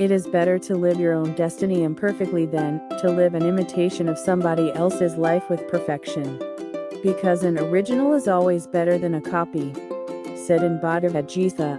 It is better to live your own destiny imperfectly than to live an imitation of somebody else's life with perfection. Because an original is always better than a copy. Said in Bhagavad Gita